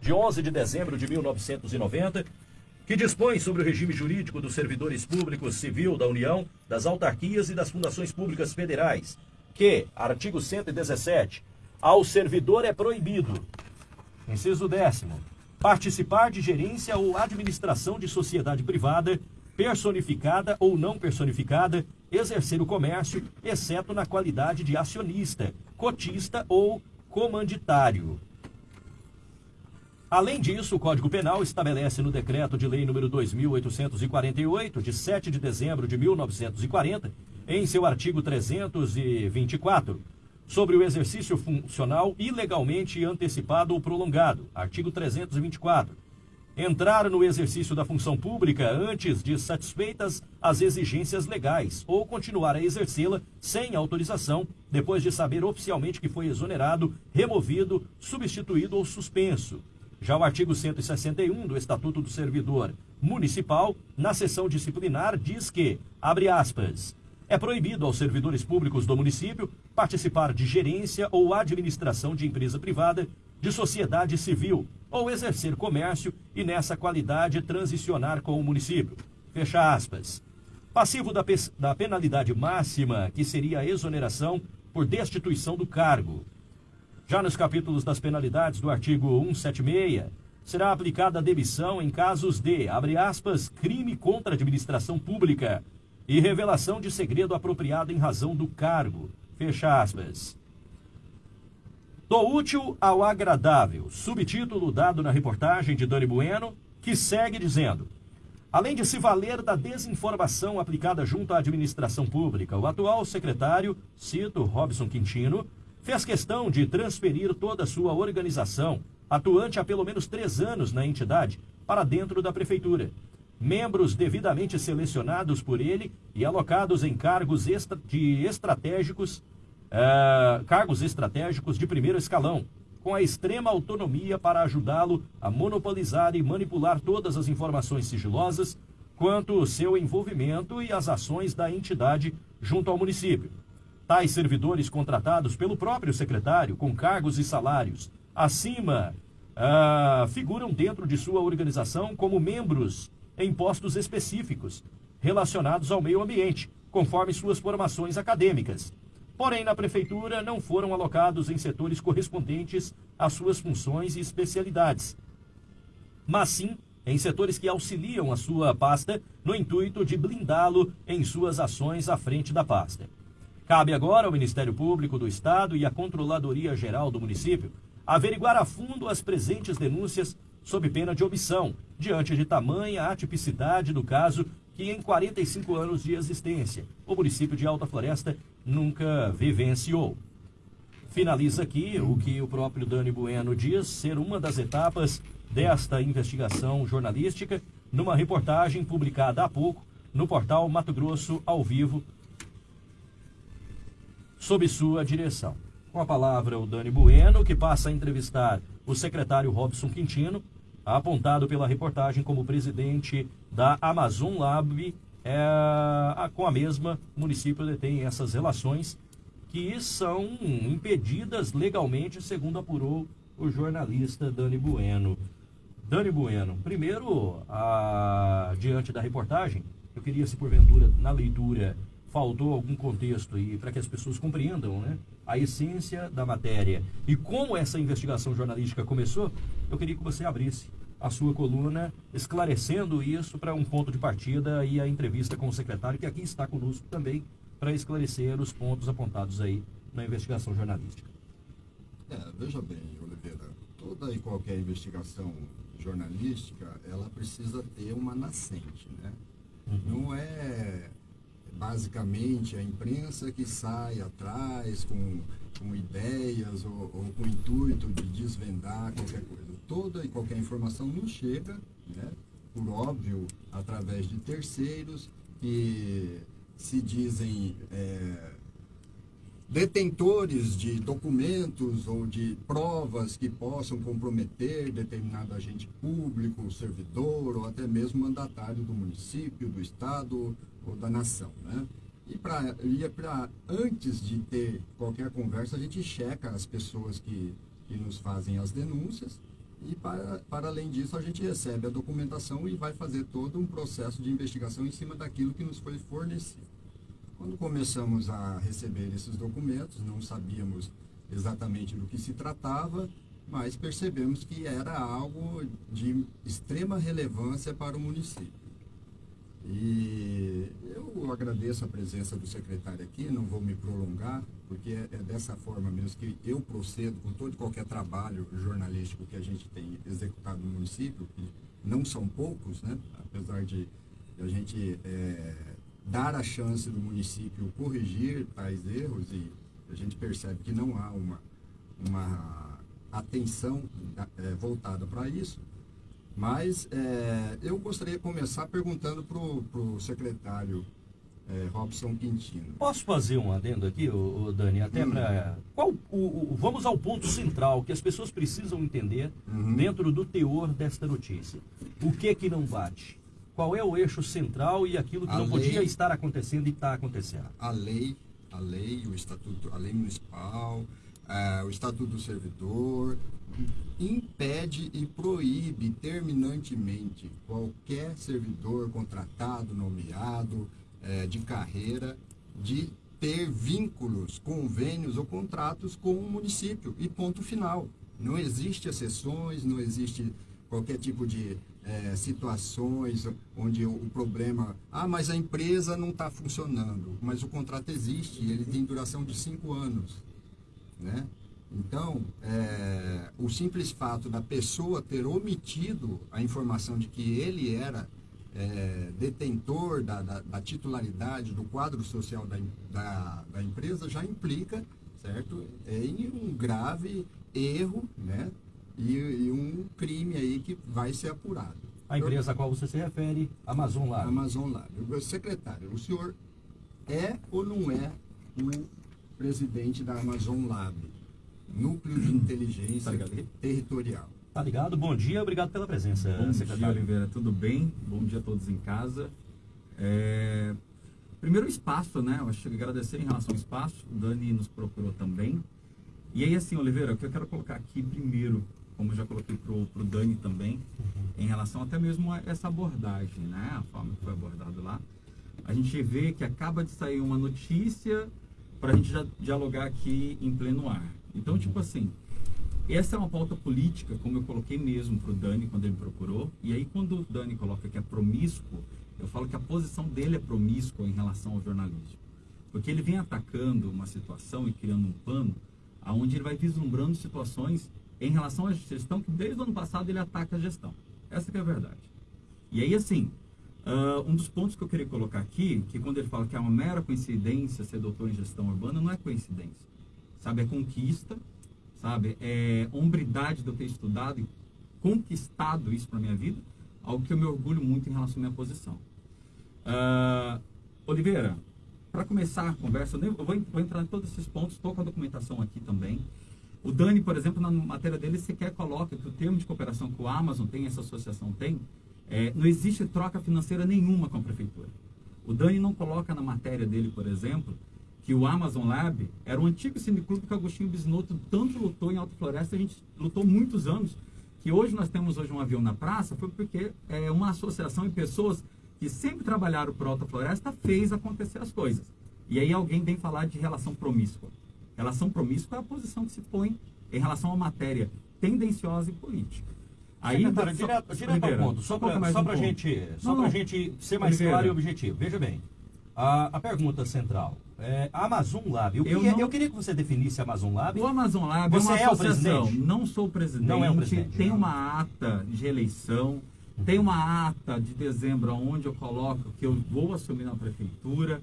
de 11 de dezembro de 1990, que dispõe sobre o regime jurídico dos servidores públicos civil da União, das autarquias e das fundações públicas federais, que, artigo 117, ao servidor é proibido, inciso décimo, participar de gerência ou administração de sociedade privada, personificada ou não personificada, exercer o comércio, exceto na qualidade de acionista, cotista ou comanditário. Além disso, o Código Penal estabelece no Decreto de Lei nº 2848, de 7 de dezembro de 1940, em seu artigo 324, sobre o exercício funcional ilegalmente antecipado ou prolongado, artigo 324. Entrar no exercício da função pública antes de satisfeitas as exigências legais ou continuar a exercê-la sem autorização, depois de saber oficialmente que foi exonerado, removido, substituído ou suspenso. Já o artigo 161 do Estatuto do Servidor Municipal, na seção disciplinar, diz que, abre aspas, é proibido aos servidores públicos do município participar de gerência ou administração de empresa privada, de sociedade civil ou exercer comércio e, nessa qualidade, transicionar com o município. Fecha aspas. Passivo da, da penalidade máxima, que seria a exoneração por destituição do cargo. Já nos capítulos das penalidades do artigo 176, será aplicada a demissão em casos de, abre aspas, crime contra a administração pública, e revelação de segredo apropriado em razão do cargo. Fecha aspas. Do útil ao agradável, subtítulo dado na reportagem de Dani Bueno, que segue dizendo: Além de se valer da desinformação aplicada junto à administração pública, o atual secretário, cito Robson Quintino, fez questão de transferir toda a sua organização, atuante há pelo menos três anos na entidade, para dentro da prefeitura, membros devidamente selecionados por ele e alocados em cargos de estratégicos, uh, cargos estratégicos de primeiro escalão, com a extrema autonomia para ajudá-lo a monopolizar e manipular todas as informações sigilosas quanto ao seu envolvimento e as ações da entidade junto ao município. Tais servidores contratados pelo próprio secretário, com cargos e salários acima, uh, figuram dentro de sua organização como membros em postos específicos relacionados ao meio ambiente, conforme suas formações acadêmicas. Porém, na prefeitura não foram alocados em setores correspondentes às suas funções e especialidades, mas sim em setores que auxiliam a sua pasta no intuito de blindá-lo em suas ações à frente da pasta. Cabe agora ao Ministério Público do Estado e à Controladoria Geral do município averiguar a fundo as presentes denúncias sob pena de omissão, diante de tamanha atipicidade do caso que em 45 anos de existência o município de Alta Floresta nunca vivenciou. Finaliza aqui o que o próprio Dani Bueno diz ser uma das etapas desta investigação jornalística numa reportagem publicada há pouco no portal Mato Grosso ao vivo sob sua direção. Com a palavra o Dani Bueno, que passa a entrevistar o secretário Robson Quintino, apontado pela reportagem como presidente da Amazon Lab, é, com a mesma, o município detém essas relações que são impedidas legalmente, segundo apurou o jornalista Dani Bueno. Dani Bueno, primeiro, a, diante da reportagem, eu queria, se porventura, na leitura, faltou algum contexto aí para que as pessoas compreendam né, a essência da matéria e como essa investigação jornalística começou, eu queria que você abrisse a sua coluna, esclarecendo isso para um ponto de partida e a entrevista com o secretário, que aqui está conosco também, para esclarecer os pontos apontados aí na investigação jornalística. É, veja bem, Oliveira, toda e qualquer investigação jornalística, ela precisa ter uma nascente, né? Uhum. Não é basicamente a imprensa que sai atrás com, com ideias ou, ou com o intuito de desvendar qualquer coisa. Toda e qualquer informação nos chega, né, por óbvio, através de terceiros que se dizem é, detentores de documentos ou de provas que possam comprometer determinado agente público, servidor ou até mesmo mandatário do município, do estado ou da nação, né? E para antes de ter qualquer conversa, a gente checa as pessoas que, que nos fazem as denúncias E para, para além disso, a gente recebe a documentação e vai fazer todo um processo de investigação em cima daquilo que nos foi fornecido. Quando começamos a receber esses documentos, não sabíamos exatamente do que se tratava, mas percebemos que era algo de extrema relevância para o município. E agradeço a presença do secretário aqui, não vou me prolongar, porque é, é dessa forma mesmo que eu procedo com todo e qualquer trabalho jornalístico que a gente tem executado no município, que não são poucos, né? apesar de a gente é, dar a chance do município corrigir tais erros e a gente percebe que não há uma, uma atenção é, voltada para isso. Mas é, eu gostaria de começar perguntando para o secretário é, Robson Quintino. Posso fazer um adendo aqui, o, Dani, até hum. para. Vamos ao ponto central que as pessoas precisam entender uhum. dentro do teor desta notícia. O que que não bate? Qual é o eixo central e aquilo que a não lei, podia estar acontecendo e está acontecendo? A lei, a lei, o estatuto, a lei municipal, é, o estatuto do servidor, impede e proíbe terminantemente qualquer servidor contratado, nomeado, é, de carreira, de ter vínculos, convênios ou contratos com o município. E ponto final. Não existe exceções, não existe qualquer tipo de é, situações onde o, o, problema. Ah, mas a empresa não está funcionando. Mas o contrato existe, ele tem duração de cinco anos. Né? Então, é, o simples fato da pessoa ter omitido a informação de que ele era é, detentor da, da, da, titularidade do quadro social da, da, da empresa já implica, certo, em um grave erro, né, e, e, um crime aí que vai ser apurado. A empresa a qual você se refere, Amazon Lab. Amazon Lab. Secretário, o senhor é ou não é o presidente da Amazon Lab? Núcleo de Inteligência tá Territorial. Tá ligado? Bom dia, obrigado pela presença, Bom secretário. dia, Oliveira, tudo bem? Bom dia a todos em casa. É... Primeiro o espaço, né? Eu acho que agradecer em relação ao espaço, o Dani nos procurou também. E aí, assim, Oliveira, o que eu quero colocar aqui primeiro, como eu já coloquei pro, pro Dani também, em relação até mesmo a essa abordagem, né? A forma que foi abordado lá. A gente vê que acaba de sair uma notícia para a gente já dialogar aqui em pleno ar. Então, tipo assim, essa é uma pauta política, como eu coloquei mesmo para o Dani quando ele me procurou. E aí, quando o Dani coloca que é promíscuo, eu falo que a posição dele é promíscua em relação ao jornalismo. Porque ele vem atacando uma situação e criando um pano onde ele vai vislumbrando situações em relação à gestão que desde o ano passado ele ataca a gestão. Essa é a verdade. E aí, assim, uh, um dos pontos que eu queria colocar aqui, que quando ele fala que é uma mera coincidência ser doutor em gestão urbana, não é coincidência sabe? É conquista, sabe? É hombridade de eu ter estudado e conquistado isso para minha vida, algo que eu me orgulho muito em relação à minha posição. Uh, Oliveira, para começar a conversa, eu, vou, vou, entrar em todos esses pontos, estou com a documentação aqui também. O Dani, por exemplo, na matéria dele, sequer coloca que o termo de cooperação que o Amazon tem, essa associação tem, é, não existe troca financeira nenhuma com a prefeitura. O Dani não coloca na matéria dele, por exemplo, que o Amazon Lab era um antigo cineclube que o Agostinho Bisnoto tanto lutou em Alta Floresta, a gente lutou muitos anos, que hoje nós temos hoje um avião na praça, foi porque é, uma associação e pessoas que sempre trabalharam por Alta Floresta fez acontecer as coisas. E aí alguém vem falar de relação promíscua. Relação promíscua é a posição que se põe em relação à matéria tendenciosa e política. Aí, Secretário, só, direto, direto ao ponto, só para um a gente, só não, gente ser mais Oliveira. claro e objetivo. Veja bem, a, a pergunta central. É, Amazon Lab. Eu, eu, queria, não... eu, queria, que você definisse Amazon Lab. O Amazon Lab você é uma associação. É não sou o presidente. Não é o presidente. Tem não. uma ata de eleição. Uhum. Tem uma ata de dezembro onde eu coloco que eu vou assumir na prefeitura.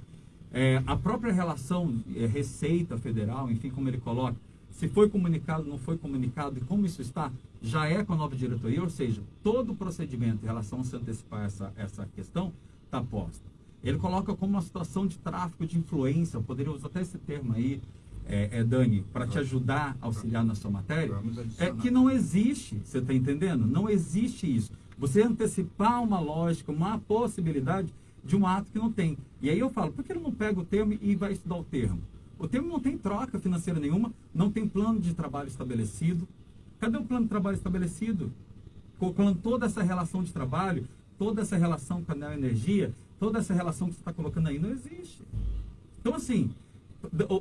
É, a própria relação é, Receita Federal, enfim, como ele coloca, se foi comunicado, não foi comunicado e como isso está, já é com a nova diretoria, ou seja, todo o procedimento em relação a se antecipar essa, essa questão está posta. Ele coloca como uma situação de tráfico de influência, eu poderia usar até esse termo aí, é, é Dani, para te ajudar a auxiliar na sua matéria, é que não existe, você está entendendo? Não existe isso. Você antecipar uma lógica, uma possibilidade de um ato que não tem. E aí eu falo, por que ele não pega o termo e vai estudar o termo? O termo não tem troca financeira nenhuma, não tem plano de trabalho estabelecido, Cadê o plano de trabalho estabelecido? Colocando toda essa relação de trabalho, toda essa relação com a energia, toda essa relação que você está colocando aí, não existe. Então, assim,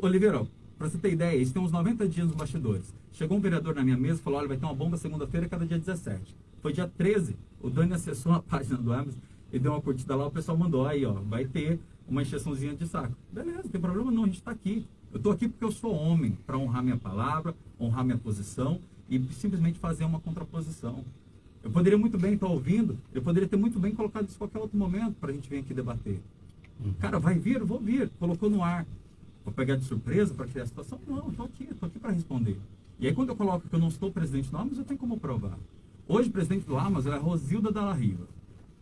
Oliveira, para você ter ideia, isso tem uns 90 dias nos bastidores. Chegou um vereador na minha mesa e falou: olha, vai ter uma bomba segunda-feira, cada dia 17. Foi dia 13, o Dani acessou a página do Amazon e deu uma curtida lá, o pessoal mandou aí, ó, vai ter uma injeçãozinha de saco. Beleza, tem problema não, a gente está aqui. Eu estou aqui porque eu sou homem, para honrar minha palavra, honrar minha posição e simplesmente fazer uma contraposição. Eu poderia muito bem estar ouvindo, eu poderia ter muito bem colocado isso em qualquer outro momento para a gente vir aqui debater. Uhum. Cara, vai vir? Vou vir. Colocou no ar. Vou pegar de surpresa para criar a situação? Não, estou aqui, estou aqui para responder. E aí quando eu coloco que eu não estou presidente do Amazon, eu tenho como provar. Hoje, presidente do Amazon é a Rosilda Dalla Riva.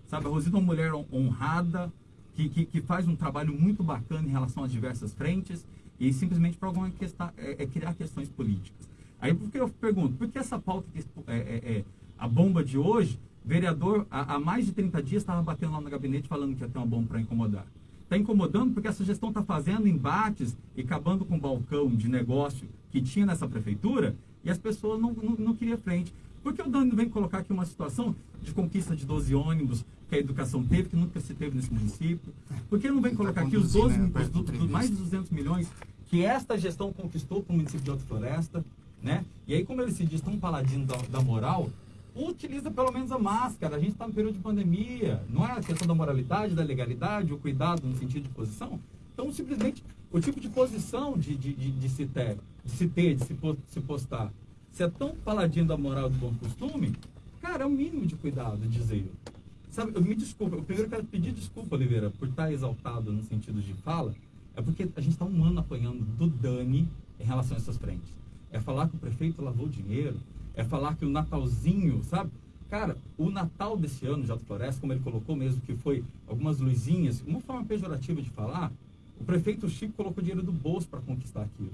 Sabe, a Rosilda é uma mulher honrada, que, que, que, faz um trabalho muito bacana em relação às diversas frentes e simplesmente para alguma questão, é, é, criar questões políticas. Aí por que eu pergunto, por que essa pauta, é, é, é, a bomba de hoje, vereador há, há mais de 30 dias estava batendo lá no gabinete falando que ia ter uma bomba para incomodar. Está incomodando porque essa gestão está fazendo embates e acabando com o balcão de negócio que tinha nessa prefeitura e as pessoas não, não, não queriam frente. Por que o Dani vem colocar aqui uma situação de conquista de 12 ônibus que a educação teve, que nunca se teve nesse município? Por que não vem colocar aqui os 12 né, do, do, mais de 200 milhões que esta gestão conquistou para o município de Alta Floresta? Né? E aí, como ele se diz tão paladino da, da moral, utiliza pelo menos a máscara. A gente está no período de pandemia. Não é a questão da moralidade, da legalidade, o cuidado no sentido de posição. Então, simplesmente, o tipo de posição de, de, de, de se ter, de se ter, de se, se postar, se é tão paladino da moral do bom costume, cara, é o mínimo de cuidado, dizer eu. Sabe, eu me desculpa, eu primeiro quero pedir desculpa, Oliveira, por estar exaltado no sentido de fala, é porque a gente está um ano apanhando do Dani em relação a essas frentes. É falar que o prefeito lavou dinheiro, é falar que o Natalzinho, sabe? Cara, o Natal desse ano de Alto Floresta, como ele colocou mesmo, que foi algumas luzinhas, uma forma pejorativa de falar, o prefeito Chico colocou dinheiro do bolso para conquistar aquilo.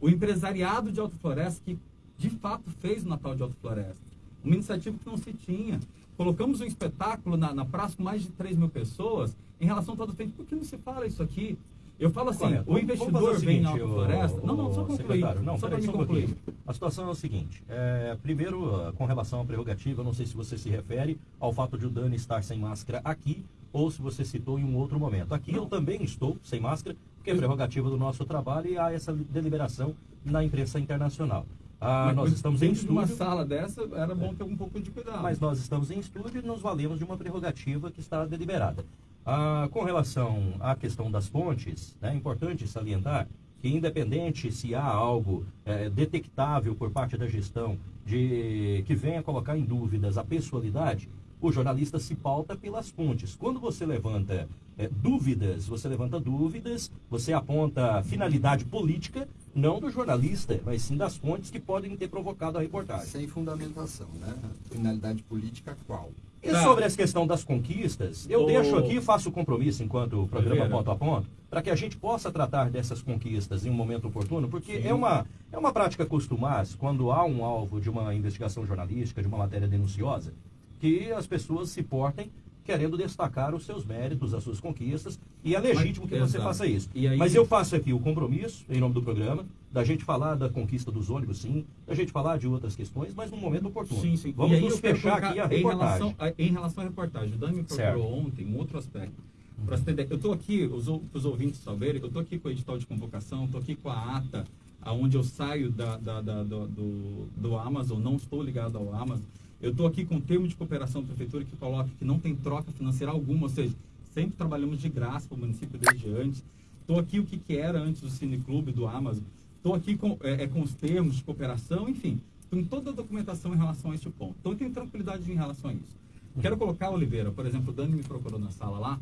O empresariado de Alto Floresta, que de fato fez o Natal de Alto Floresta. Uma iniciativa que não se tinha. Colocamos um espetáculo na, na praça com mais de 3 mil pessoas em relação a todo o tempo. Por que não se fala isso aqui? Eu falo assim, Correto. o investidor vem na Floresta... O, não, não, só concluir. Não, só para me concluir. Um a situação é o seguinte. É, primeiro, com relação à prerrogativa, eu não sei se você se refere ao fato de o Dani estar sem máscara aqui ou se você citou em um outro momento. Aqui não. eu também estou sem máscara, porque é prerrogativa do nosso trabalho e há essa deliberação na imprensa internacional. Ah, nós estamos em estúdio. uma sala dessa, era bom ter um pouco de cuidado. Mas nós estamos em estúdio e nos valemos de uma prerrogativa que está deliberada. Ah, com relação à questão das fontes, né, é importante salientar que, independente se há algo é, detectável por parte da gestão de que venha colocar em dúvidas a pessoalidade, o jornalista se pauta pelas fontes. Quando você levanta é, dúvidas, você levanta dúvidas, você aponta finalidade política, não do jornalista, mas sim das fontes que podem ter provocado a reportagem. Sem fundamentação, né? Finalidade política qual? E tá. sobre essa questão das conquistas, eu o... deixo aqui, faço o compromisso enquanto o programa ponto a ponto, para que a gente possa tratar dessas conquistas em um momento oportuno, porque é uma, é uma prática costumar, quando há um alvo de uma investigação jornalística, de uma matéria denunciosa, que as pessoas se portem querendo destacar os seus méritos, as suas conquistas, e é legítimo que você faça isso. Aí... Mas eu faço aqui o compromisso, em nome do programa, da gente falar da conquista dos ônibus, sim, da gente falar de outras questões, mas num momento oportuno. Sim, sim. Vamos nos fechar aqui a reportagem. Em relação, a, em relação à reportagem, o Dani me procurou certo. ontem um outro aspecto. Para você ter eu estou aqui, os, os ouvintes saberem, eu estou aqui com o edital de convocação, estou aqui com a ata, aonde eu saio da, da, da do, do Amazon, não estou ligado ao Amazon. Eu estou aqui com o termo de cooperação da prefeitura que coloca que não tem troca financeira alguma, ou seja, sempre trabalhamos de graça para o município desde antes. Estou aqui o que, que era antes do Cineclube, do Amazon. Estou aqui com, é, é, com os termos de cooperação, enfim. Tem toda a documentação em relação a este ponto. Então, eu tenho tranquilidade em relação a isso. Quero colocar, Oliveira, por exemplo, o Dani me procurou na sala lá,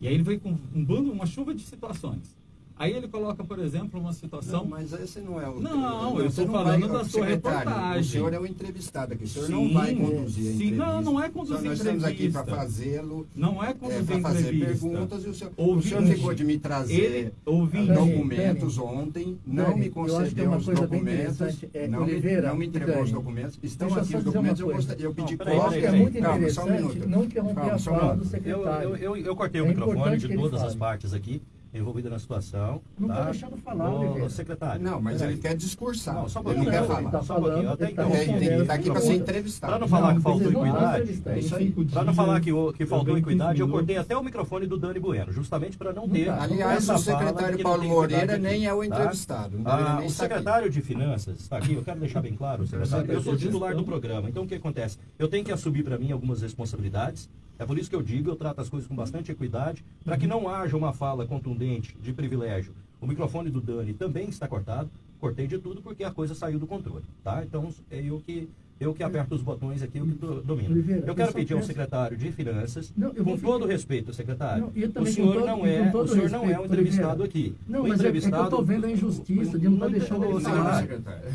e aí ele veio com um bando, uma chuva de situações. Aí ele coloca, por exemplo, uma situação. Não, mas esse não é o. Não, eu estou falando vai, da sua reportagem. O senhor é o entrevistado aqui. O senhor sim, não vai conduzir a Sim, não, não é conduzir nós entrevista. Nós estamos aqui para fazê-lo. Não é conduzir é, para fazer perguntas. E o senhor, ouvinte, o senhor ficou de me trazer ele, ouvinte, documentos ontem, não me concedeu os documentos. É, não, Oliveira, me, não me entregou os documentos. Estão aqui os documentos. Eu, gostaria, eu pedi cópia. É muito interessante não interromper a fala do secretário. Eu cortei o microfone de todas as partes aqui envolvida na situação. Não tá? tá deixando falar, Ô, Oliveira. secretário. Não, mas peraí. ele quer discursar. Não, só um ele pouquinho. não quer falar. ele tá Só um pouquinho. Até ele tá então. É, ele tá aqui para ser entrevistado. Para não falar que faltou equidade, é Para não falar que, o- que faltou equidade, eu 15 cortei até o microfone do Dani Bueno, justamente para não ter. Aliás, o secretário Paulo Moreira nem é o tá? entrevistado. Ah, o secretário de Finanças está aqui, eu quero deixar bem claro, secretário. Eu sou titular do programa, então o que acontece? Eu tenho que assumir para mim algumas responsabilidades. É por isso que eu digo, eu trato as coisas com bastante equidade, para que não haja uma fala contundente de privilégio. O microfone do Dani também está cortado. Cortei de tudo porque a coisa saiu do controle, tá? Então é eu que eu que aperto os botões aqui, eu que do- domino. Oliveira, Eu quero pedir ao secretário de Finanças, Não, com todo pedir- respeito, secretário, Não, e o senhor todo- não e é, o senhor não é respeito, um entrevistado Oliveira. aqui. Não, o mas é, é que eu entrevistado tô vendo a injustiça de não estar deixando ele falar.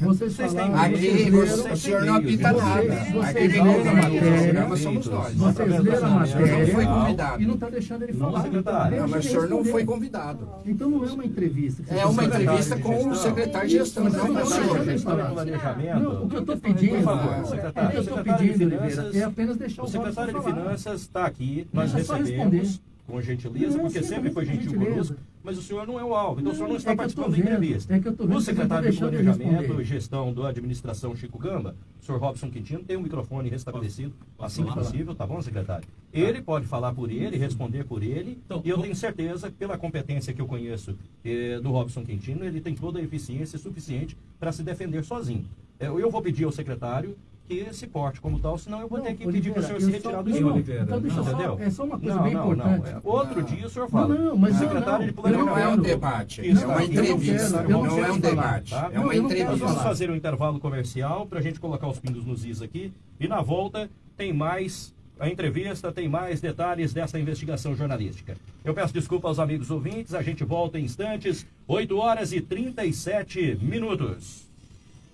Vocês Vocês têm falaram, Aqui vocês você- o senhor não apita nada. vocês Aqui quem leram a matéria, programa somos nós. Vocês leram a matéria Não foi convidado. e não está deixando ele Não, falar. secretário. Então, Não, mas o senhor não foi convidado. Então não é uma entrevista. É uma entrevista com o secretário de gestão, não com o senhor. e. Não, o que eu estou pedindo, O que secretário. eu estou pedindo, Oliveira, Finanças- é apenas deixar O o secretário de. Finanças está aqui, nós só recebemos com gentileza, Não, porque sim, sempre foi gentil gentileza. conosco, mas o senhor não é o alvo, então o senhor não está é participando da entrevista. é que eu tô vendo o não secretário tá de Planejamento e Gestão da Administração Chico Gamba, o senhor Robson Quintino, tem um microfone restabelecido assim que possível, tá bom, secretário? Ele pode falar por ele, responder por ele, Então, e eu tenho certeza, pela competência que eu conheço eh, do Robson Quintino, ele tem toda a eficiência suficiente para se defender sozinho. Eh, Eu vou pedir ao secretário que se porte como tal, senão eu vou ter que pedir para o senhor se retirar do não, senhor. não, Então deixa eu só, Entendeu? é só uma coisa não, bem não, importante. Não, é. Outro Não. dia o senhor fala. Não, mas o não, secretário não. de Não é um planejamento. debate, Isso, é uma entrevista, eu não não é quero um falar, debate, tá? é uma Não, eu não quero Nós vamos entrevista. fazer um intervalo comercial para a gente colocar os pingos nos is aqui. E na volta tem mais a entrevista, tem mais detalhes dessa investigação jornalística. Eu peço desculpa aos amigos ouvintes, a gente volta em instantes, 8 horas e 37 minutos.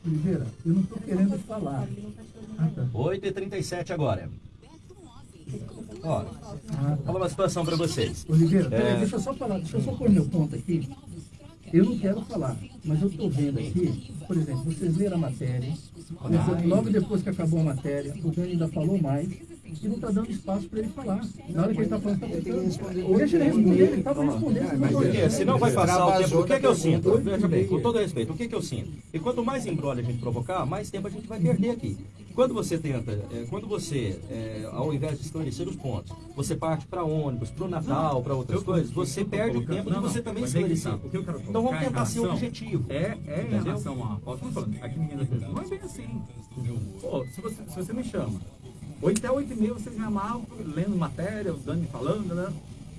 Oliveira, eu não estou querendo falar. Ah, tá. 8 e 37 agora. Ó, Ah, fala uma situação para vocês. Oliveira, peraí, É. deixa eu só falar, deixa eu só pôr meu ponto aqui. Eu não quero falar, mas eu estou vendo aqui, por exemplo, vocês leram a matéria, logo depois que acabou a matéria, o Dani ainda falou mais e não está dando espaço para ele falar. Na hora que ele está falando, está pensando. Deixa ele responder, ele estava respondendo. É, Porque deixa. senão vai passar o tempo. O que é que eu sinto? Veja bem, com todo respeito, o que é que eu sinto? E quanto mais embrolho a gente provocar, mais tempo a gente vai perder aqui. Quando você tenta, é, quando você, é, ao invés de esclarecer os pontos, você parte para ônibus, para o Natal, para outras eu- coisas, você eu perde o tempo não, de você não, também que esclarecer. O que eu quero Então vamos tentar ser objetivo. É, é em relação a. Ó, tô falando, aqui menina não é bem assim. Pô, se você, se você me chama, 8 até 8 e meia vocês me amavam, lendo matéria, o Dani falando, né?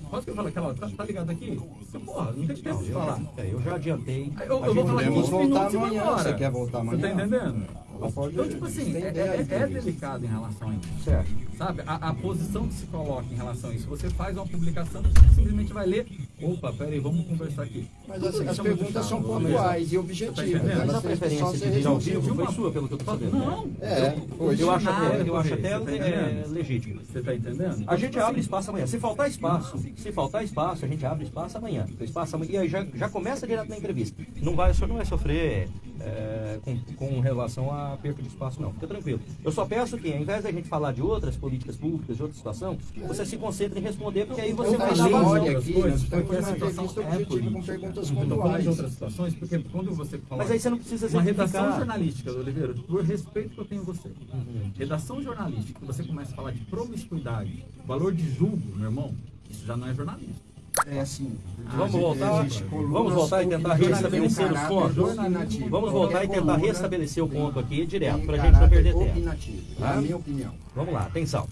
Posso que eu falo aquela tá, tá ligado aqui? Porra, não tem tempo de falar. É, eu já adiantei. Eu, eu vou falar podemos 15 voltar minutos vou amanhã, embora. você quer voltar Você tá amanhã? entendendo? Então, tipo assim, é, é- é entrevista. delicado em relação a isso. Certo. Sabe? A, a posição que se coloca em relação a isso. Você faz uma publicação, você simplesmente vai ler. Opa, peraí, vamos conversar aqui. Mas Tudo as, as é perguntas são pontuais e tá objetivas. entendendo? Mas a preferência de vir ao vivo foi sua, pelo que eu tô sabendo. Não, É, hoje Eu acho até, eu acho até tá é, legítimo. Você tá entendendo? A gente abre espaço amanhã. Se faltar espaço, se faltar espaço, a gente abre espaço amanhã. Espaço amanhã. E aí já, já começa direto na entrevista. Não vai, o senhor não vai sofrer é, com, com relação à perda de espaço, não. Fica tranquilo. Eu só peço que, ao invés da gente falar de outras políticas públicas, de outra situação, você se concentre em responder, porque aí você Eu vai dar olha vazão. aqui, coisas, porque a numa situação é política. perguntas Eu tô falando de pontuais. outras situações, porque quando você fala Mas aí você não precisa uma redação jornalística, Oliveira, por respeito que eu tenho em você. Uhum. Redação jornalística, você começa a falar de promiscuidade, valor de julgo, meu irmão, isso já não é jornalismo. É assim. Vamos voltar, vamos voltar e tentar restabelecer os pontos. Vamos voltar e tentar restabelecer o ponto aqui direto, para a gente não perder tempo. Tá? na minha opinião. Vamos lá, atenção.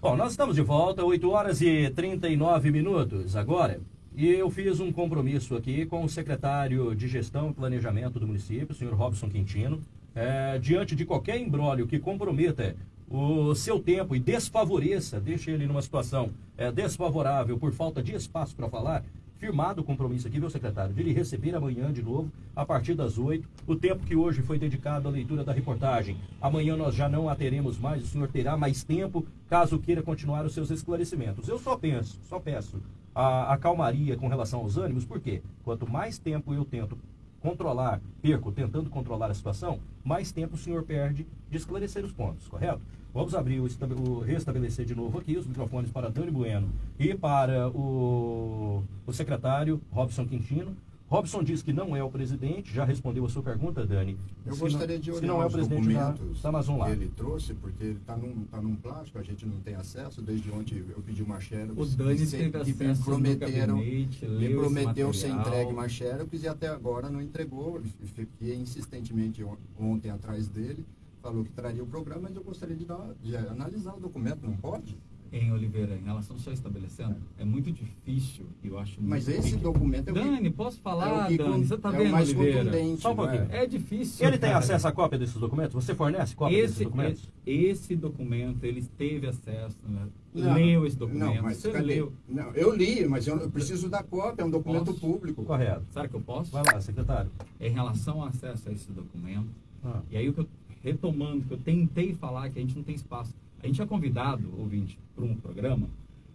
Bom, nós estamos de volta, 8 horas e 39 minutos agora. E eu fiz um compromisso aqui com o secretário de Gestão e Planejamento do município, o senhor Robson Quintino, é, diante de qualquer embrólio que comprometa o seu tempo e desfavoreça, deixe ele numa situação é, desfavorável por falta de espaço para falar, firmado o compromisso aqui, viu, secretário, de lhe receber amanhã de novo, a partir das 8, o tempo que hoje foi dedicado à leitura da reportagem. Amanhã nós já não a teremos mais, o senhor terá mais tempo, caso queira continuar os seus esclarecimentos. Eu só penso, só peço a, a calmaria com relação aos ânimos, porque quanto mais tempo eu tento controlar, perco, tentando controlar a situação, mais tempo o senhor perde de esclarecer os pontos, correto? Vamos abrir o, o restabelecer de novo aqui os microfones para Dani Bueno e para o, o secretário Robson Quintino. Robson diz que não é o presidente, já respondeu a sua pergunta, Dani. Eu se gostaria não, de olhar se não é o presidente documentos da, Amazon lá. que ele trouxe, porque ele está num, tá num plástico, a gente não tem acesso. Desde ontem eu pedi uma xerox. O Dani que, teve que me prometeram, gabinete, me prometeu ser entregue uma xerox e até agora não entregou. Fiquei insistentemente ontem atrás dele, falou que traria o programa, mas eu gostaria de, dar, de analisar o documento, não pode? em Oliveira, em relação só estabelecendo, é muito difícil, eu acho Mas esse difícil. documento é o Dani, posso falar, é Dani? Você está é vendo, Oliveira? Só um pouquinho. É, é difícil. Ele tem acesso à cópia desses documentos? Você fornece cópia esse, desses documentos? Esse documento, ele teve acesso, né? Não, leu esse documento. Não, mas Você leu? Não, eu li, mas eu preciso da cópia, é um documento posso? público. Correto. Sabe que eu posso? Vai lá, secretário. Em relação ao acesso a esse documento, ah. e aí o que eu, retomando, que eu tentei falar que a gente não tem espaço. A gente é convidado, ouvinte, para um programa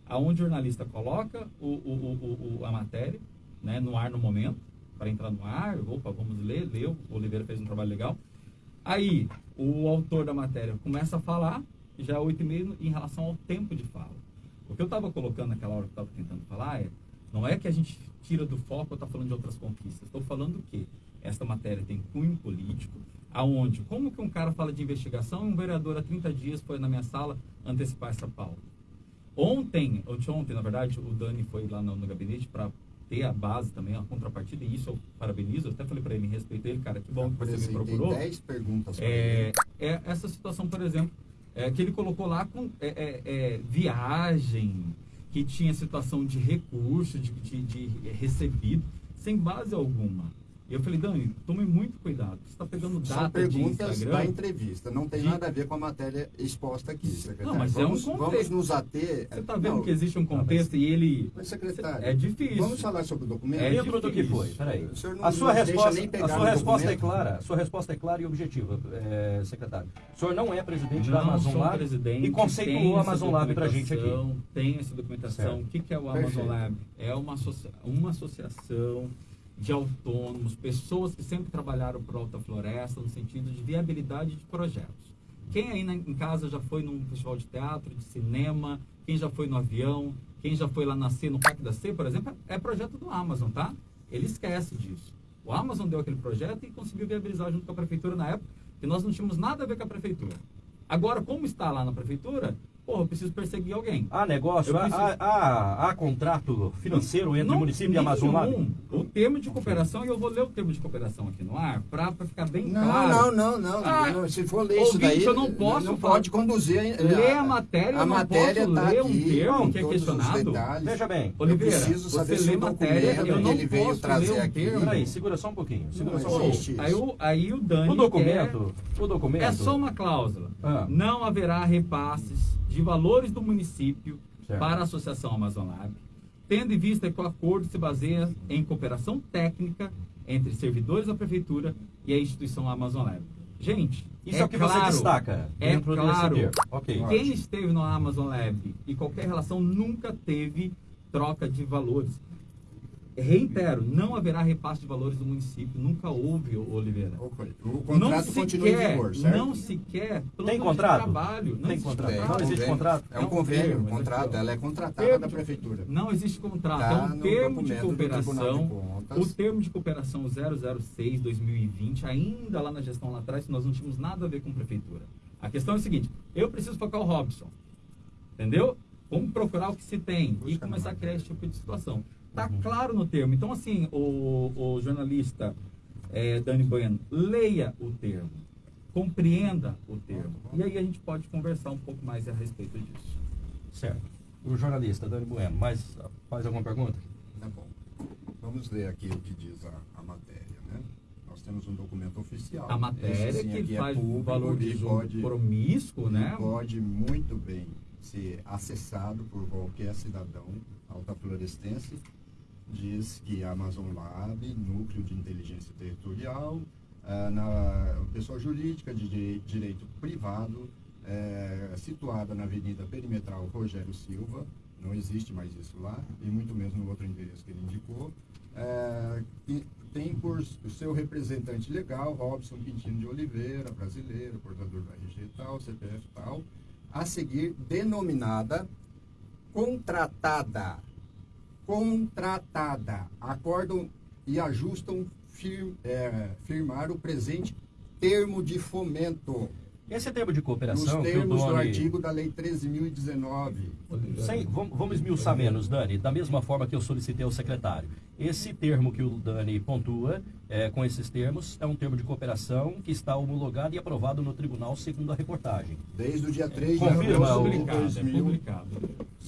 aonde o jornalista coloca o, o, o, a matéria né, no ar no momento, para entrar no ar, opa, vamos ler, leu, o Oliveira fez um trabalho legal. Aí, o autor da matéria começa a falar, já é oito e meio, em relação ao tempo de fala. O que eu estava colocando naquela hora que eu estava tentando falar é, não é que a gente tira do foco ou está falando de outras conquistas. Estou falando que esta matéria tem cunho político, aonde, como que um cara fala de investigação e um vereador há 30 dias foi na minha sala antecipar essa pauta? Ontem, ontem, na verdade, o Dani foi lá no, no gabinete para ter a base também, a contrapartida, e isso eu parabenizo. Eu até falei para ele, respeito ele, cara, que bom que você me procurou. 10 perguntas é, é, essa situação, por exemplo, é, que ele colocou lá com é, é, é viagem, que tinha situação de recurso, de, de, de recebido, sem base alguma. E eu falei, Dani, tome muito cuidado. Você está pegando data São perguntas da entrevista. Não tem de... nada a ver com a matéria exposta aqui, secretário. Não, mas vamos, é um contexto. Vamos nos ater... Você está vendo não, que existe um contexto não, mas... e ele... Mas, secretário... É difícil. Vamos falar sobre o documento? É dentro do que foi. Peraí. A sua resposta, a sua resposta é clara. A sua resposta é clara e objetiva, é, secretário. O senhor não é presidente não da Amazon Lab presidente, e conceituou a Amazon Lab para a gente aqui. Tem essa documentação. Certo. O que, que é o Amazon Perfeito. Lab? É uma, associa uma associação de autônomos, pessoas que sempre trabalharam por Alta Floresta no sentido de viabilidade de projetos. Quem aí na, em casa já foi num festival de teatro, de cinema, quem já foi no avião, quem já foi lá na C, no Parque da C, por exemplo, é projeto do Amazon, tá? Ele esquece disso. O Amazon deu aquele projeto e conseguiu viabilizar junto com a prefeitura na época, que nós não tínhamos nada a ver com a prefeitura. Agora, como está lá na prefeitura, Porra, eu preciso perseguir alguém. Há negócio, há, preciso... há, há, há, contrato financeiro entre não, o município e a Amazônia? O termo de cooperação, e eu vou ler o termo de cooperação aqui no ar, para ficar bem não, claro. Não, não, não, ah, Se for ler isso daí, eu não posso. Não pode conduzir. Ler a matéria, a eu não matéria posso tá ler um termo que é questionado. Veja bem, Oliveira, você lê matéria, eu não ele veio trazer um aqui. Peraí, segura só um pouquinho. Segura só um pouquinho. Aí, o, aí o Dani. O documento, o documento. É só uma cláusula. Ah. Não haverá repasses de valores do município certo. para a Associação Amazon Lab, tendo em vista que o acordo se baseia em cooperação técnica entre servidores da prefeitura e a instituição Amazon Lab. Gente, isso é, é o que claro, você destaca. É claro. Okay. Quem esteve no Amazon Lab e qualquer relação nunca teve troca de valores. Reitero, não haverá repasse de valores do município. Nunca houve, Oliveira. O contrato não se continua quer, em vigor, certo? Não se quer Tem contrato? trabalho. Não Tem contrato. Não existe contrato. É um, convênio, um contrato. Ela é contratada termo da prefeitura. Não existe contrato. Tá é um termo de cooperação. De o termo de cooperação 006-2020, ainda lá na gestão lá atrás, nós não tínhamos nada a ver com prefeitura. A questão é a seguinte, eu preciso focar o Robson. Entendeu? Vamos procurar o que se tem Busca e começar a criar esse tipo de situação. Está uhum. claro no termo. Então, assim, o, o jornalista é, Dani Bueno, leia o termo, compreenda o termo. E aí a gente pode conversar um pouco mais a respeito disso. Certo. O jornalista Dani Bueno, mais faz alguma pergunta? Tá bom. Vamos ler aqui o que diz a, a matéria, né? Nós temos um documento oficial. A matéria que é faz é público, valor de pode, promíscuo, né? Pode muito bem ser acessado por qualquer cidadão altaflorestense diz que a Amazon Lab, núcleo de inteligência territorial, é, na pessoa jurídica de direito privado, é, situada na Avenida Perimetral Rogério Silva, não existe mais isso lá, e muito menos no outro endereço que ele indicou, é, tem por seu representante legal, Robson Quintino de Oliveira, brasileiro, portador do RG tal, CPF tal, a seguir denominada contratada. Contratada. Acordam e ajustam fir, é, firmar o presente termo de fomento. Esse termo de cooperação. Nos termos Doni... do artigo da Lei 13.019. Sem, vamos, vamos esmiuçar menos, Dani, da mesma forma que eu solicitei ao secretário. Esse termo que o Dani pontua, é, com esses termos, é um termo de cooperação que está homologado e aprovado no tribunal, segundo a reportagem. Desde o dia 3 de agosto de publicado, 2000. É publicado.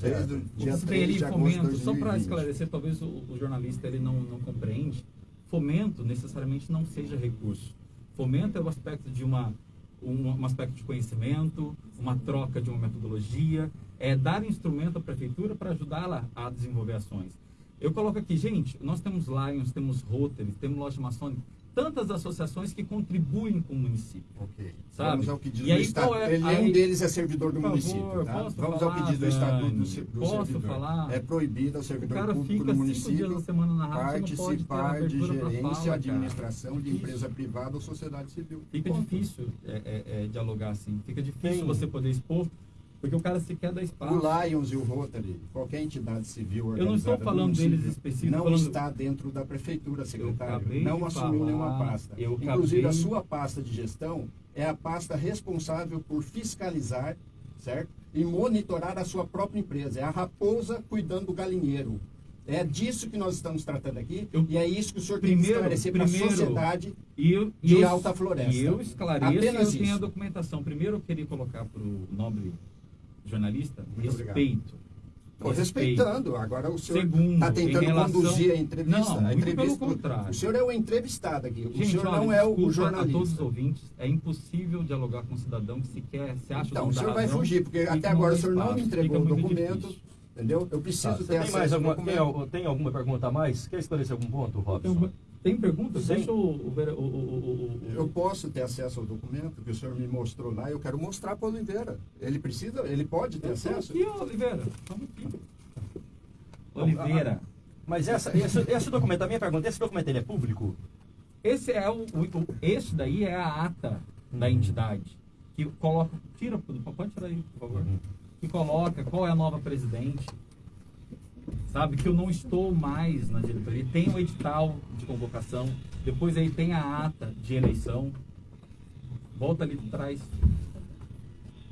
Desde o dia 3 de agosto de 2020. Só para esclarecer, talvez o, o, jornalista ele não, não compreende, fomento necessariamente não seja recurso. Fomento é o aspecto de uma um, um, aspecto de conhecimento, uma troca de uma metodologia, é dar instrumento à prefeitura para ajudá-la a desenvolver ações. Eu coloco aqui, gente, nós temos Lions, temos Rotary, temos Loja Maçônica, tantas associações que contribuem com o município. Ok. Sabe? Vamos ao que diz e o Estatuto. É, Ele, aí, um deles é servidor do município. Favor, tá? Vamos falar, ao que diz o Estatuto do, do posso servidor. Falar? É proibido ao servidor o cara público fica do município rádio, participar de gerência, fala, administração de empresa privada ou sociedade civil. Fica Ponto. difícil é, é, é, dialogar assim. Fica difícil Sim. você poder expor porque o cara sequer dá espaço. O Lions e o Rotary, qualquer entidade civil organizada Eu não estou falando deles específicos. Não falando... está dentro da prefeitura, secretário. Não assumiu falar, nenhuma pasta. Inclusive, acabei... a sua pasta de gestão é a pasta responsável por fiscalizar, certo? E monitorar a sua própria empresa. É a raposa cuidando do galinheiro. É disso que nós estamos tratando aqui eu, e é isso que o senhor primeiro, tem que esclarecer para a sociedade eu, de eu, Alta Floresta. E eu esclareço Apenas eu tenho a documentação. Primeiro eu queria colocar para o nobre jornalista, Muito respeito. Estou respeitando. Agora o senhor está tentando relação... conduzir a entrevista. Não, a entrevista pelo contrário. O senhor é o entrevistado aqui. O Gente, senhor olha, não é o jornalista. a todos os ouvintes, é impossível dialogar com um cidadão que sequer se acha Então, o senhor vai fugir, porque até agora o senhor não me entregou o documento. Difícil. Entendeu? Eu preciso tá, ter tem mais alguma, tem, tem, alguma pergunta a mais? Quer esclarecer algum ponto, Robson? Tem perguntas? Deixa o, o, o, o, Eu posso ter acesso ao documento que o senhor me mostrou lá. Eu quero mostrar para o Oliveira. Ele precisa, ele pode ter acesso? Aqui, Oliveira. Vamos aqui. Oliveira. Mas essa, esse, esse documento, a minha pergunta, esse documento ele é público? Esse é o, o esse daí é a ata uhum. da entidade que coloca, tira, pode tirar aí, por favor. Uhum. Que coloca qual é a nova presidente, sabe? Que eu não estou mais na diretoria. Tem o edital de convocação, depois aí tem a ata de eleição. Volta ali atrás.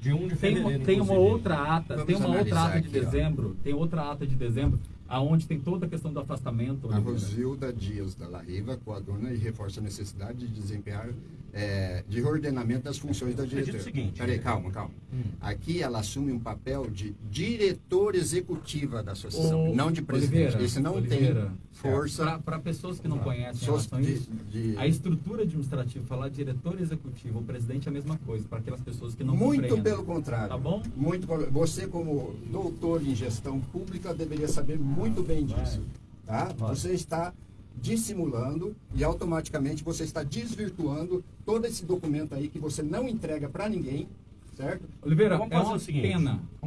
De um de tem uma, tem uma outra ata, Vamos tem uma outra ata de aqui, dezembro, ó. tem outra ata de dezembro, aonde tem toda a questão do afastamento. A Rosilda Dias da Larriva coaduna e reforça a necessidade de desempenhar é, de reordenamento das funções da diretoria. Seguinte, Peraí, calma, calma. Hum. Aqui ela assume um papel de diretor executiva da associação, não de presidente. Oliveira, Esse não Oliveira, tem força. Para pessoas que não conhecem so, de, de, a estrutura administrativa, falar diretor executivo, o presidente é a mesma coisa, para aquelas pessoas que não Muito pelo contrário. Tá bom? Muito, você, como doutor em gestão pública, deveria saber muito bem disso. Tá? Você está dissimulando e automaticamente você está desvirtuando todo esse documento aí que você não entrega para ninguém, certo? Oliveira, vamos é uma o seguinte, pena. é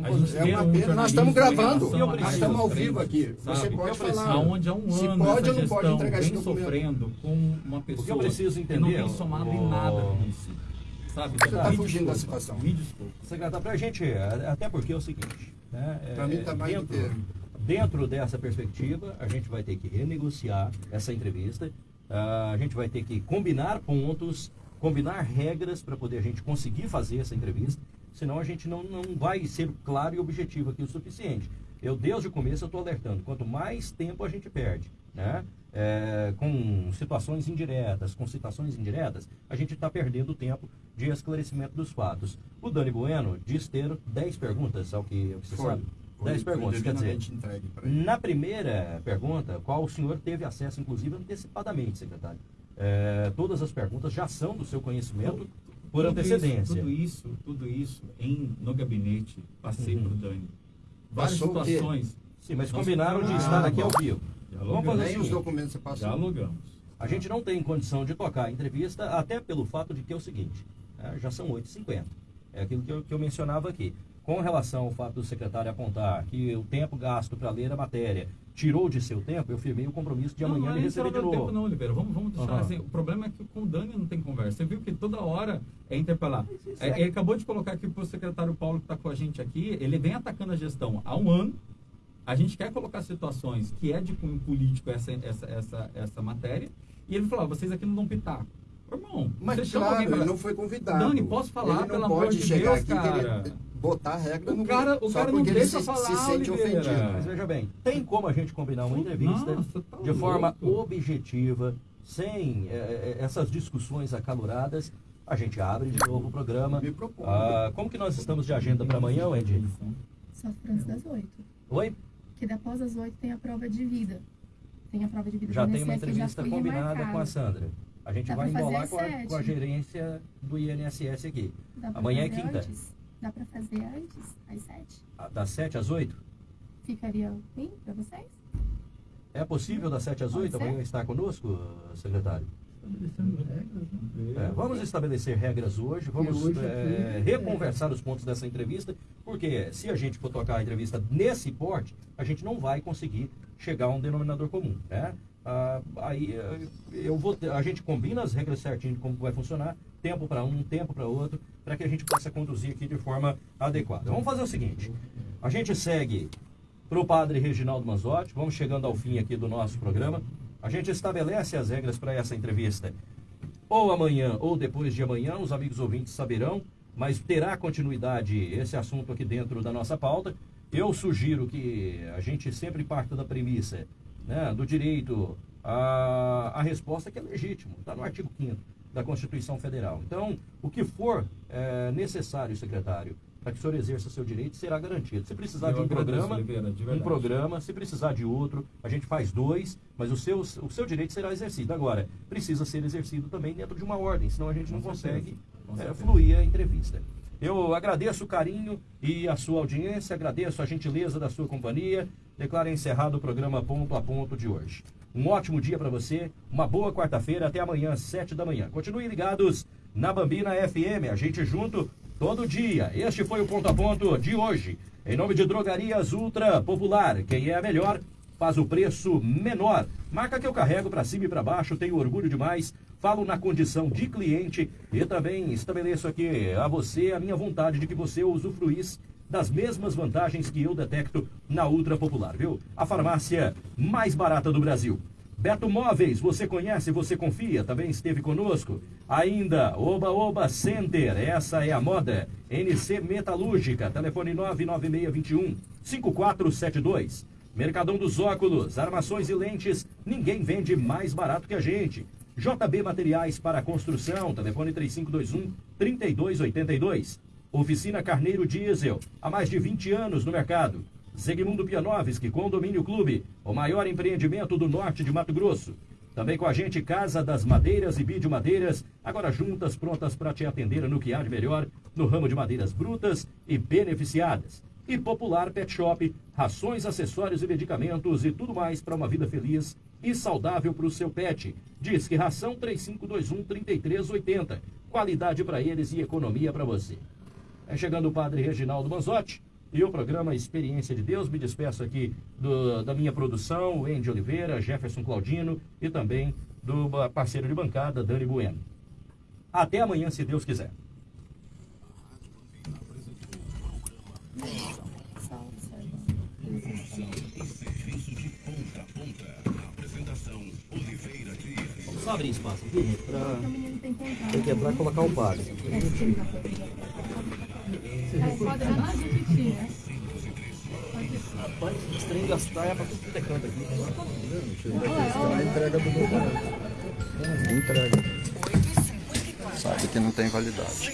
uma pena. Nós estamos gravando, nós estamos ao vivo aqui. Você pode falar. Aonde há um se ano pode ou não pode entregar esse documento. sofrendo com uma pessoa eu preciso entender, que não tem somado oh. em nada nisso. Sabe? Você está fugindo da situação. Me desculpa. Secretário, para a gente, até porque é o seguinte... Né, para é, mim está mais que Dentro dessa perspectiva, a gente vai ter que renegociar essa entrevista, uh, a gente vai ter que combinar pontos, combinar regras para poder a gente conseguir fazer essa entrevista, senão a gente não, não vai ser claro e objetivo aqui o suficiente. Eu, desde o começo, eu estou alertando, quanto mais tempo a gente perde, né? É, com situações indiretas, com citações indiretas, a gente está perdendo tempo de esclarecimento dos fatos. O Dani Bueno diz ter 10 perguntas, ao que, ao que você Foi. sabe. 10 perguntas. Quer dizer, na primeira pergunta, qual o senhor teve acesso, inclusive, antecipadamente, secretário? É, todas as perguntas já são do seu conhecimento por tudo antecedência. Isso, tudo isso, tudo isso em, no gabinete, passei uhum. para o Dani. Várias Passou situações. Sim, mas combinaram de estar aqui ao vivo. Vamos fazer assim, os documentos você passou. Dialogamos. A gente não tem condição de tocar a entrevista, até pelo fato de que é o seguinte, é, já são 8h50. É aquilo que eu, que eu mencionava aqui. Com relação ao fato do secretário apontar que o tempo gasto para ler a matéria tirou de seu tempo, eu firmei o compromisso de não, amanhã não é ele isso, receber de não, novo. Tempo, não, Oliveira. Vamos, vamos deixar Aham. assim. O problema é que com o Dani não tem conversa. Você viu que toda hora é interpelar. É, ele acabou de colocar aqui para o secretário Paulo que está com a gente aqui. Ele vem atacando a gestão há um ano. A gente quer colocar situações que é de cunho político essa, essa, essa, essa matéria. E ele falou: "Ah, vocês aqui não dão pitaco. Irmão, Mas claro, ele não foi convidado. Dani, posso falar, Ele não pelo amor pode de chegar Deus, aqui cara? querer botar a regra O no cara- o cara não deixa se, falar, se sente Oliveira. ofendido. Mas veja bem, tem como a gente combinar uma entrevista Nossa, tá de forma louco. objetiva, sem eh, eh, essas discussões acaloradas. A gente abre de novo o programa. Me proponho. Ah, como que nós estamos de agenda para amanhã, Wendy? Só antes das oito. Oi? Porque após as oito tem a prova de vida. Tem a prova de vida Já tem uma que entrevista combinada remarcada. com a Sandra. A gente Dá vai embolar com a, com a gerência do INSS aqui. Amanhã é quinta. Antes. Dá pra fazer antes, às sete. Ah, Das 7 às 8? Ficaria bem pra vocês? É possível das 7 às Pode 8 ser. amanhã estar conosco, secretário? Estabelecendo regras, né? É, vamos estabelecer regras hoje, vamos hoje é, aqui, reconversar os pontos dessa entrevista, porque se a gente for tocar a entrevista nesse porte, a gente não vai conseguir chegar a um denominador comum, né? Ah, aí eu vou a gente combina as regras certinho de como vai funcionar, tempo para um, tempo para outro, para que a gente possa conduzir aqui de forma adequada. Vamos fazer o seguinte: a gente segue para o padre Reginaldo Manzotti, vamos chegando ao fim aqui do nosso programa. A gente estabelece as regras para essa entrevista ou amanhã ou depois de amanhã, os amigos ouvintes saberão, mas terá continuidade esse assunto aqui dentro da nossa pauta. Eu sugiro que a gente sempre parta da premissa né, do direito à resposta que é legítimo, está no artigo 5 da Constituição Federal. Então, o que for é, necessário, secretário, para que o senhor exerça seu direito, será garantido. Se precisar Eu de um programa, Oliveira, de um programa, se precisar de outro, a gente faz dois, mas o seu, o seu direito será exercido. Agora, precisa ser exercido também dentro de uma ordem, senão a gente não Com certeza, consegue é, fluir a entrevista. Eu agradeço o carinho e a sua audiência, agradeço a gentileza da sua companhia. Declaro encerrado o programa Ponto a Ponto de hoje. Um ótimo dia para você, uma boa quarta-feira, até amanhã, sete da manhã. Continuem ligados na Bambina FM, a gente junto todo dia. Este foi o Ponto a Ponto de hoje. Em nome de Drogarias Ultra Popular, quem é a melhor faz o preço menor. Marca que eu carrego para cima e para baixo, tenho orgulho demais. Falo na condição de cliente e também estabeleço aqui a você a minha vontade de que você usufruísse das mesmas vantagens que eu detecto na Ultra Popular, viu? A farmácia mais barata do Brasil. Beto Móveis, você conhece, você confia, também esteve conosco. Ainda, Oba Oba Center, essa é a moda. NC Metalúrgica, telefone 99621 5472. Mercadão dos Óculos, armações e lentes, ninguém vende mais barato que a gente. JB Materiais para Construção, telefone 3521 3282. Oficina Carneiro Diesel, há mais de 20 anos no mercado. Zegmundo Pianovski, Condomínio Clube, o maior empreendimento do norte de Mato Grosso. Também com a gente Casa das Madeiras e Vídeo Madeiras, agora juntas, prontas para te atender no que há de melhor no ramo de madeiras brutas e beneficiadas. E Popular Pet Shop, rações, acessórios e medicamentos e tudo mais para uma vida feliz e saudável para o seu pet. Diz que ração 3521-3380. Qualidade para eles e economia para você. É chegando o padre Reginaldo Manzotti e o programa Experiência de Deus. Me despeço aqui do- da minha produção, Andy Oliveira, Jefferson Claudino e também do parceiro de bancada, Dani Bueno. Até amanhã, se Deus quiser. Só observa. Vamos só abrir espaço aqui, gente, menino tem que entrar. Tem que entrar e colocar o padre. É. É? Rapaz, esse trem das praias pra tudo que é canto aqui. A entrega do documento. Entrega. Sabe que não tem validade.